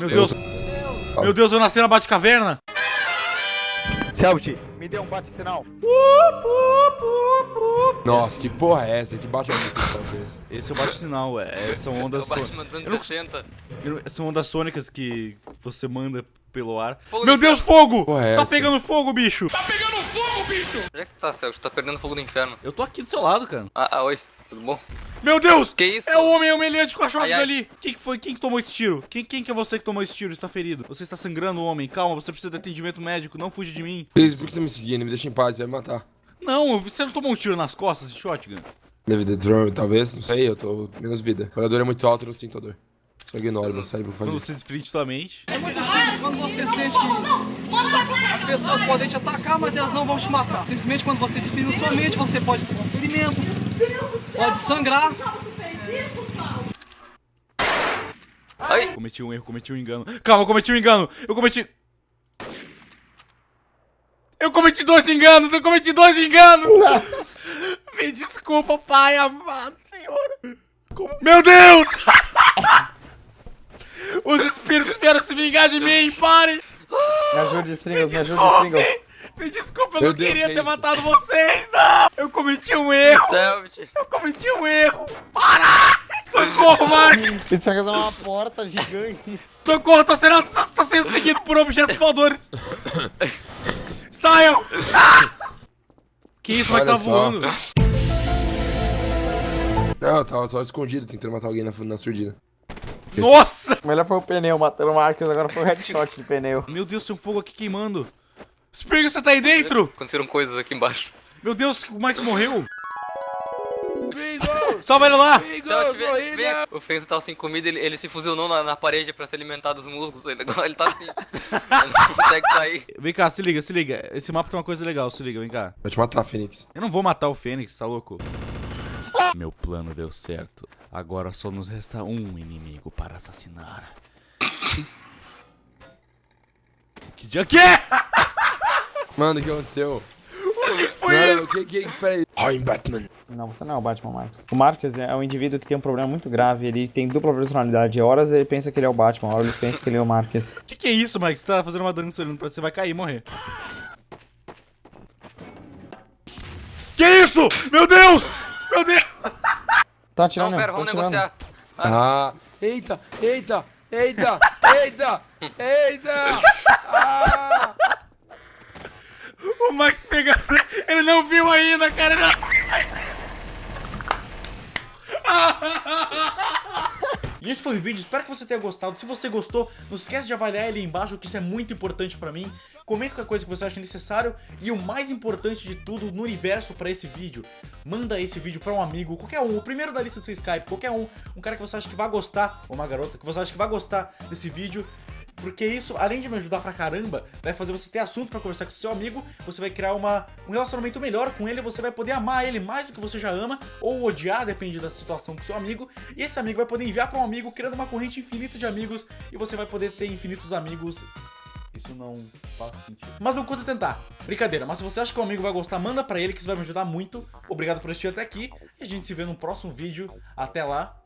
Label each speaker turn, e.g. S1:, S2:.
S1: Meu Deus. Meu Deus, eu nasci na Batcaverna.
S2: Selbit, me dê um bate-sinal.
S3: Nossa, que porra é essa? Que bate a missão esse?
S1: Esse é o bate-sinal, é. São
S4: É
S1: ondas
S4: o Batman
S1: sônicas.
S4: 60.
S1: São ondas sônicas que você manda pelo ar.
S4: Fogo
S1: Meu Deus, fogo!
S3: Porra, é
S1: Tá
S3: essa?
S1: pegando fogo, bicho!
S4: Onde é que tu tá, Celso? Tu tá perdendo fogo do inferno.
S1: Eu tô aqui do seu lado, cara.
S4: Ah, ah, oi. Tudo bom?
S1: Meu Deus!
S4: Que isso?
S1: É o homem humilhante com a shotgun ali! Quem que foi? Quem que tomou esse tiro? Quem, quem que é você que tomou esse tiro? Está ferido. Você está sangrando, homem. Calma, você precisa de atendimento médico. Não fuja de mim.
S3: Please, por que você me seguindo? Me deixa em paz, você vai me matar.
S1: Não, você não tomou um tiro nas costas de shotgun?
S3: Deve ter drone, talvez, não sei, eu tô menos vida. Quando a dor é muito alta, eu não sinto a dor. Só ignoro, meu cérebro faz
S1: Quando
S3: isso.
S1: você desfrite sua mente.
S5: É muito simples quando você sente as pessoas podem te atacar, mas elas não vão te matar. Simplesmente quando você disciplina sua mente, você pode tomar um ferimento, pode sangrar.
S4: Ai!
S1: Cometi um erro, cometi um engano. Calma, eu cometi um engano. Eu cometi. Eu cometi dois enganos, eu cometi dois enganos! Me desculpa, pai amado, senhor. Como- Meu Deus! Os espíritos vieram se vingar de mim, parem!
S2: Me ajude, Springles, me ajude, Springles.
S1: Me desculpa, eu
S3: Meu
S1: não
S3: Deus,
S1: queria
S3: que
S1: ter
S3: isso?
S1: matado vocês! Não! Eu cometi um erro! Eu cometi um erro! Para! Socorro, Mark!
S2: Springles é uma porta gigante.
S1: Socorro, tô sendo, tô sendo seguido por objetos voadores! Saiam! Ah! Que isso, mas
S3: Olha
S1: tá
S3: só.
S1: voando?
S3: Não, eu tava só escondido, tentando matar alguém na, na surdina.
S1: Nossa!
S2: Melhor foi o pneu matando o Marcos, agora foi o headshot do pneu.
S1: Meu Deus, tem um fogo aqui queimando. Spring, você tá aí dentro?
S4: Aconteceram coisas aqui embaixo.
S1: Meu Deus, o Max morreu. Salva ele lá!
S4: Aqui. O Fenzo tava sem comida, ele, ele se fusionou na, na parede pra se alimentar dos músculos. Ele, agora ele tá assim. ele não consegue sair.
S1: Vem cá, se liga, se liga. Esse mapa tem uma coisa legal, se liga, vem cá.
S3: Vai te matar, Fênix.
S1: Eu não vou matar o Fênix, tá louco? Meu plano deu certo. Agora só nos resta um inimigo para assassinar. Que dia que é?
S3: Mano, o que aconteceu?
S1: Foi
S3: Não,
S1: isso?
S3: que, que, peraí. I'm Batman.
S2: Não, você não é o Batman, Marcos. O Marcos é um indivíduo que tem um problema muito grave, ele tem dupla personalidade. Horas ele pensa que ele é o Batman, horas ele pensa que ele é o Marcos.
S1: Que que é isso, Max? Você tá fazendo uma dança olhando pra você, vai cair e morrer. Que isso? Meu Deus! Meu Deus!
S2: Tá atirando,
S4: Não, pera,
S2: tô
S4: vamos
S2: atirando.
S4: negociar.
S3: Ah, eita, eita, eita, eita, eita. Ah,
S1: O Max pegando. Ele ainda, cara. Não... E esse foi o vídeo, espero que você tenha gostado. Se você gostou, não esquece de avaliar ele aí embaixo, que isso é muito importante pra mim. Comenta qualquer coisa que você acha necessário. E o mais importante de tudo no universo pra esse vídeo, manda esse vídeo pra um amigo, qualquer um, o primeiro da lista do seu Skype, qualquer um, um cara que você acha que vai gostar, ou uma garota que você acha que vai gostar desse vídeo. Porque isso, além de me ajudar pra caramba, vai fazer você ter assunto pra conversar com seu amigo, você vai criar uma, um relacionamento melhor com ele, você vai poder amar ele mais do que você já ama, ou odiar, depende da situação com seu amigo, e esse amigo vai poder enviar pra um amigo, criando uma corrente infinita de amigos, e você vai poder ter infinitos amigos. Isso não faz sentido. Mas não custa tentar. Brincadeira, mas se você acha que o amigo vai gostar, manda pra ele que isso vai me ajudar muito. Obrigado por assistir até aqui, e a gente se vê no próximo vídeo. Até lá,